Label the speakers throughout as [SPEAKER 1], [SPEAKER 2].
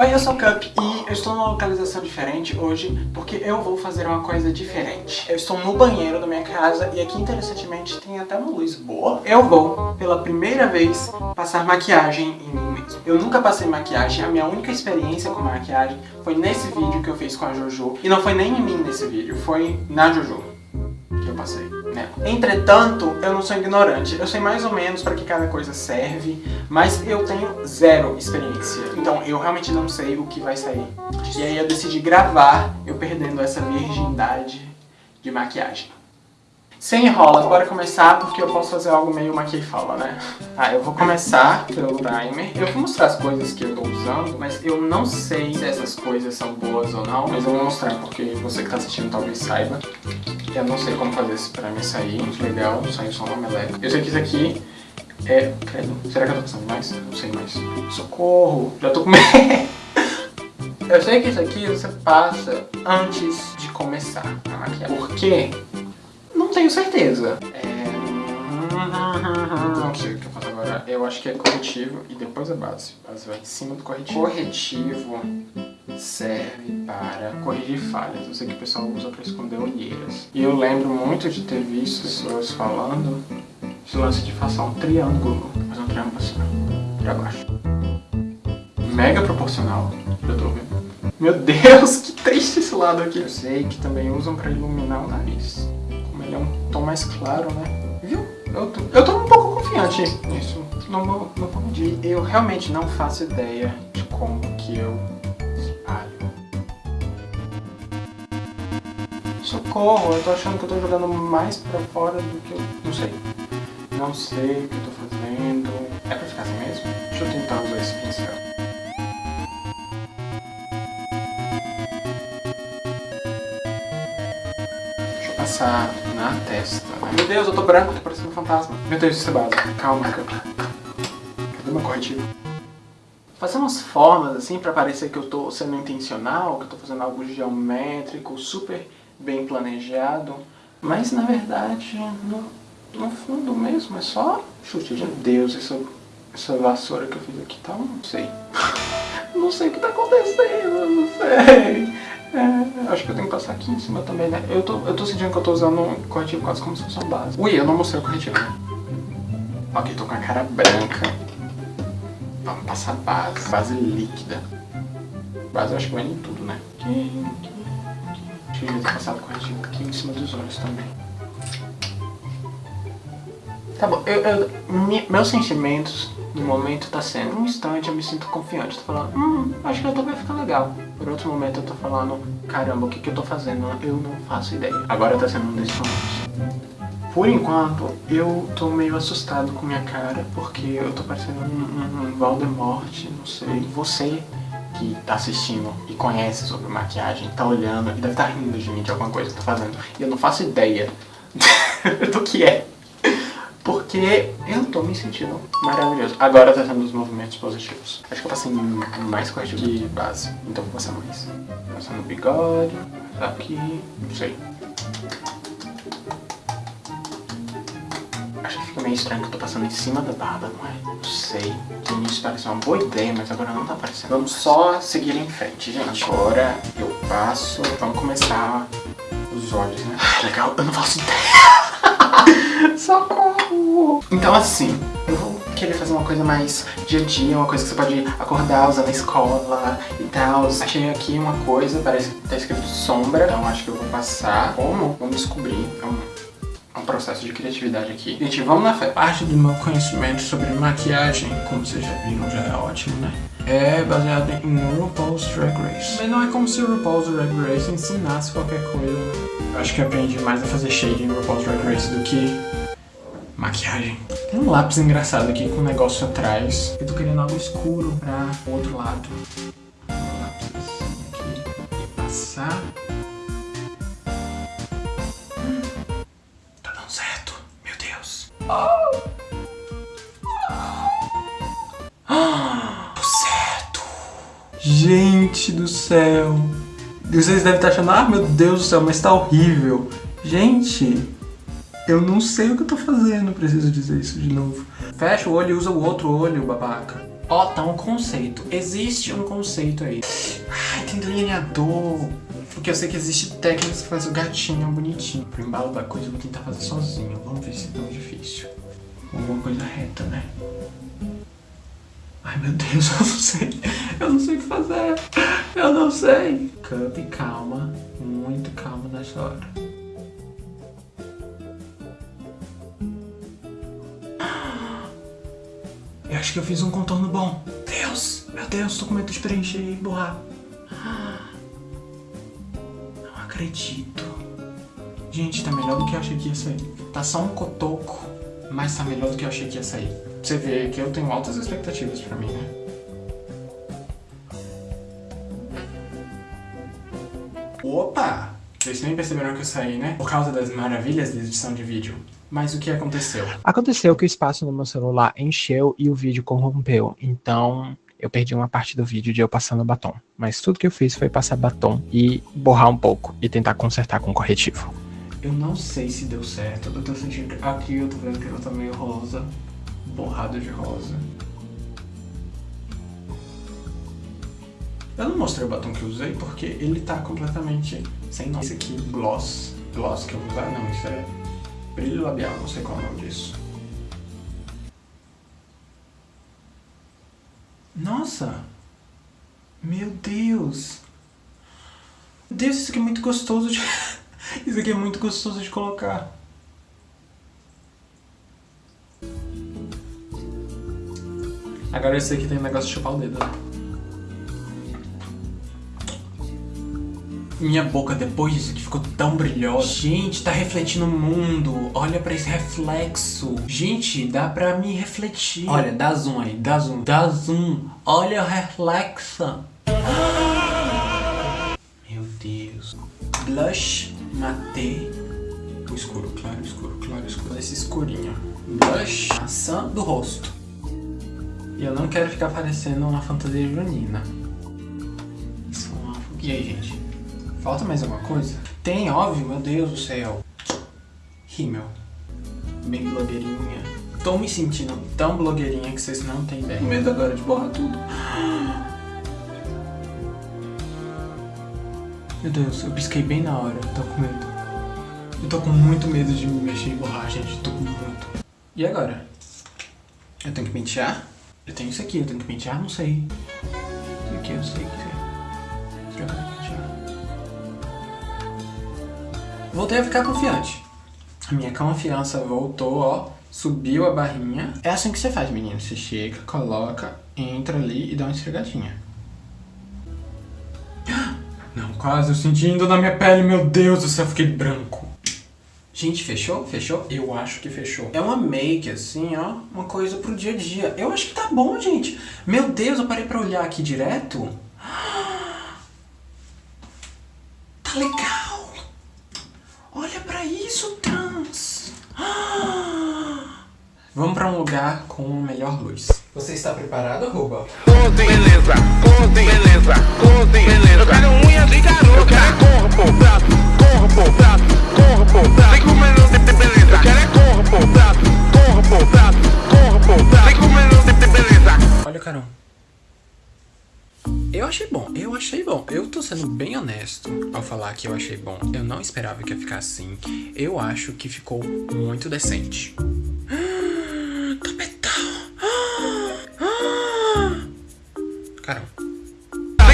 [SPEAKER 1] Oi, eu sou o Cup e eu estou numa localização diferente hoje porque eu vou fazer uma coisa diferente. Eu estou no banheiro da minha casa e aqui, interessantemente, tem até uma luz boa. Eu vou, pela primeira vez, passar maquiagem em mim mesmo. Eu nunca passei maquiagem, a minha única experiência com maquiagem foi nesse vídeo que eu fiz com a Jojo. E não foi nem em mim nesse vídeo, foi na Jojo que eu passei. Entretanto, eu não sou ignorante. Eu sei mais ou menos para que cada coisa serve, mas eu tenho zero experiência. Então eu realmente não sei o que vai sair. E aí eu decidi gravar eu perdendo essa virgindade de maquiagem. Sem enrolas, bora começar porque eu posso fazer algo meio maquia fala, né? Ah, eu vou começar pelo primer. Eu vou mostrar as coisas que eu tô usando, mas eu não sei se essas coisas são boas ou não, mas eu vou mostrar porque você que tá assistindo talvez saiba. Eu não sei como fazer esse primer sair, muito legal, saiu só uma meleca. Eu sei que isso aqui é... Será que eu tô passando mais? Não sei mais. Socorro, já tô com medo. Eu sei que isso aqui você passa antes de começar a maquiar. Por quê? Tenho certeza. É... Não sei o que eu faço agora. Eu acho que é corretivo e depois a base. A base vai em cima do corretivo. Corretivo serve para corrigir falhas. Eu sei que o pessoal usa para esconder olheiras. E eu lembro muito de ter visto pessoas falando esse lance de fazer um triângulo. Fazer um triângulo assim, pra baixo. Mega proporcional. Eu tô vendo. Meu Deus, que triste esse lado aqui. Eu sei que também usam para iluminar o nariz é tom mais claro, né? Viu? Eu tô, eu tô um pouco confiante nisso. Não vou, não vou medir. Eu realmente não faço ideia de como que eu espalho. Socorro, eu tô achando que eu tô jogando mais pra fora do que eu... Não sei. Não sei o que eu tô fazendo. É pra ficar assim mesmo? Deixa eu tentar usar esse pincel. passar na testa. Né? Meu Deus, eu tô branco, tô parecendo um fantasma. Meu Deus, isso é básico. Calma, cadê meu corretivo? Fazer umas formas assim pra parecer que eu tô sendo intencional, que eu tô fazendo algo geométrico, super bem planejado. Mas na verdade, no, no fundo mesmo, é só chute. Meu Deus, essa, essa vassoura que eu fiz aqui tá... Não sei. não sei o que tá acontecendo, não sei. É, acho que eu tenho que passar aqui em cima também, né? Eu tô, eu tô sentindo que eu tô usando um corretivo quase como se fosse uma base. Ui, eu não mostrei o corretivo, né? Ok, tô com a cara branca. Vamos passar base. Base líquida. Base eu acho que vai em tudo, né? Aqui, aqui, aqui. Acho que eu ter passado o corretivo aqui em cima dos olhos também. Tá bom, eu, eu, meus sentimentos no momento tá sendo um instante, eu me sinto confiante. Tô falando, hum, acho que tô vai ficar legal. Por outro momento eu tô falando, caramba, o que que eu tô fazendo? Eu não faço ideia. Agora tá sendo um desses momentos. Por enquanto, eu tô meio assustado com minha cara, porque eu tô parecendo um, um, um Voldemort, não sei. Você que tá assistindo e conhece sobre maquiagem, tá olhando e deve estar tá rindo de mim de alguma coisa que eu tô fazendo. E eu não faço ideia do que é. Porque eu tô me sentindo maravilhoso. Agora tá sendo os movimentos positivos. Acho que eu passei mais corretivo que base. Então vou passar mais. Passar no bigode, aqui, não sei. Acho que fica meio estranho que eu tô passando em cima da barba, não é? Não sei. No início pareceu uma boa ideia, mas agora não tá aparecendo. Vamos só seguir em frente, gente. Agora eu passo. Vamos começar os olhos, né? Legal, eu não faço ideia. Socorro! Então assim, eu vou querer fazer uma coisa mais dia a dia, uma coisa que você pode acordar, usar na escola e tal. Achei aqui uma coisa, parece que tá escrito sombra, então acho que eu vou passar. Como? Vamos descobrir. É um, processo de criatividade aqui. Gente, vamos na fé. Parte do meu conhecimento sobre maquiagem, como vocês já viram, já é ótimo, né? É baseado em RuPaul's Drag Race. Mas não é como se RuPaul's Drag Race ensinasse qualquer coisa. Eu acho que aprendi mais a fazer shade em RuPaul's Drag Race do que maquiagem. Tem um lápis engraçado aqui com um negócio atrás. Eu tô querendo algo escuro pra o outro lado. Um lápis aqui e passar. Tá dando certo. Meu Deus. Oh! Ah, certo. Gente do céu. Vocês devem estar achando, ah, meu Deus do céu, mas tá horrível. Gente, eu não sei o que eu tô fazendo, preciso dizer isso de novo. Fecha o olho e usa o outro olho, babaca. Ó, tá um conceito. Existe um conceito aí. Ai, tem delineador. Porque eu sei que existe técnicas que faz o gatinho bonitinho. Pro embalo da coisa eu vou tentar fazer sozinho. Vamos ver se é tão difícil. Alguma coisa reta, né? Ai, meu Deus, eu não sei. Eu não sei o que fazer. Eu não sei. Cup, calma. Muito calma nessa hora. Eu acho que eu fiz um contorno bom. Deus, meu Deus, tô com medo de preencher e borrar. Não acredito. Gente, tá melhor do que eu achei que ia sair. Tá só um cotoco, mas tá melhor do que eu achei que ia sair. Você vê que eu tenho altas expectativas pra mim, né? Opa! Vocês nem perceberam que eu saí, né? Por causa das maravilhas da edição de vídeo. Mas o que aconteceu?
[SPEAKER 2] Aconteceu que o espaço no meu celular encheu e o vídeo corrompeu. Então, eu perdi uma parte do vídeo de eu passando batom. Mas tudo que eu fiz foi passar batom e borrar um pouco e tentar consertar com corretivo.
[SPEAKER 1] Eu não sei se deu certo. Eu tô sentindo que aqui eu tô vendo que ela tá meio rosa. Borrado de rosa. Eu não mostrei o batom que eu usei porque ele tá completamente sem nome. Esse aqui, gloss. Gloss que eu vou usar? Não, isso é brilho labial, não sei qual é o nome disso. Nossa! Meu Deus! Meu Deus, isso aqui é muito gostoso de... isso aqui é muito gostoso de colocar. Agora esse aqui tem um negócio de chupar o dedo, né? Minha boca depois disso aqui ficou tão brilhosa. Gente, tá refletindo o mundo. Olha pra esse reflexo. Gente, dá pra me refletir. Olha, dá zoom aí, dá zoom, dá zoom. Olha o reflexo. Meu Deus. Blush mate. O escuro, claro, escuro, claro, escuro. Esse escurinho. Blush maçã do rosto. E eu não quero ficar parecendo uma fantasia junina. Isso é uma... E aí, gente? Falta mais alguma coisa? Tem, óbvio, meu Deus do céu. Rímel. Bem blogueirinha. Tô me sentindo tão blogueirinha que vocês não têm ideia. medo agora de borrar tudo. Meu Deus, eu pisquei bem na hora. Tô com medo. Eu tô com muito medo de me mexer e borrar, gente. Tô com muito. E agora? Eu tenho que pentear? Eu tenho isso aqui, eu tenho que pentear? Não sei. Isso aqui eu sei que é. Será que Voltei a ficar confiante. A minha confiança voltou, ó. Subiu a barrinha. É assim que você faz, menino. Você chega, coloca, entra ali e dá uma esfregadinha. Não, quase eu sentindo na minha pele. Meu Deus do céu, fiquei branco. Gente, fechou? Fechou? Eu acho que fechou. É uma make, assim, ó. Uma coisa pro dia a dia. Eu acho que tá bom, gente. Meu Deus, eu parei pra olhar aqui direto. Tá legal. Olha pra isso, trans! Vamos pra um lugar com melhor luz. Você está preparado, Ruba?
[SPEAKER 3] beleza, cortem, beleza, cortem, beleza. Eu quero unha de garoto, eu quero corpo, prato, corpo, prato, corpo, prato. Vem comendo, beleza. Eu quero é corpo, prato, corpo, prato, corpo, prato. Vem comendo, beleza.
[SPEAKER 1] Olha, Carol. Eu achei bom, achei bom. Eu tô sendo bem honesto ao falar que eu achei bom. Eu não esperava que ia ficar assim. Eu acho que ficou muito decente.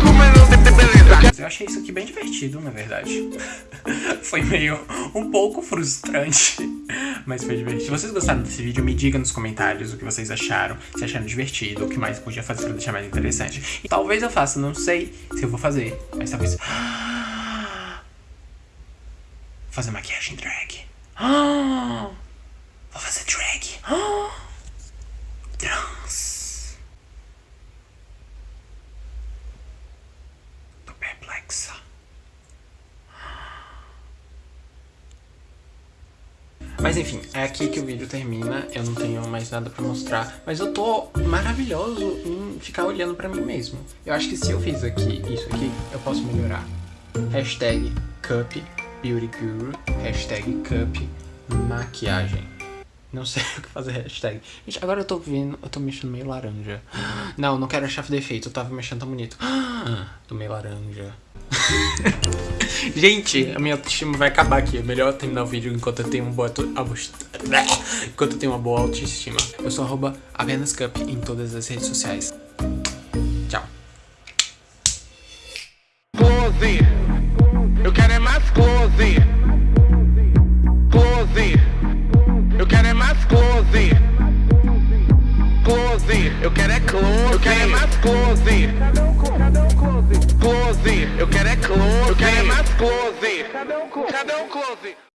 [SPEAKER 3] Comendo, beleza.
[SPEAKER 1] Eu achei isso aqui bem divertido, na verdade. foi meio um pouco frustrante, mas foi divertido. Se vocês gostaram desse vídeo, me diga nos comentários o que vocês acharam, se acharam divertido, o que mais podia fazer pra deixar mais interessante. E talvez eu faça, não sei se eu vou fazer, mas talvez... Fazer maquiagem drag. Vou fazer drag. Trans. Tô perplexa. Mas enfim, é aqui que o vídeo termina, eu não tenho mais nada pra mostrar, mas eu tô maravilhoso em ficar olhando pra mim mesmo. Eu acho que se eu fiz aqui, isso aqui, eu posso melhorar. Hashtag Cup Beauty Guru, hashtag Cup Maquiagem. Não sei o que fazer hashtag. Gente, agora eu tô vendo, eu tô mexendo meio laranja. Não, não quero achar defeito, eu tava mexendo tão bonito. Tô meio laranja. Gente, a minha autoestima vai acabar aqui. É melhor terminar o vídeo enquanto eu tenho uma boa enquanto eu tenho uma boa autoestima. Eu sou arroba apenas cup em todas as redes sociais.
[SPEAKER 3] Quero é mais close. Close. Eu quero é close. Eu quero é mais close. Cadê o close?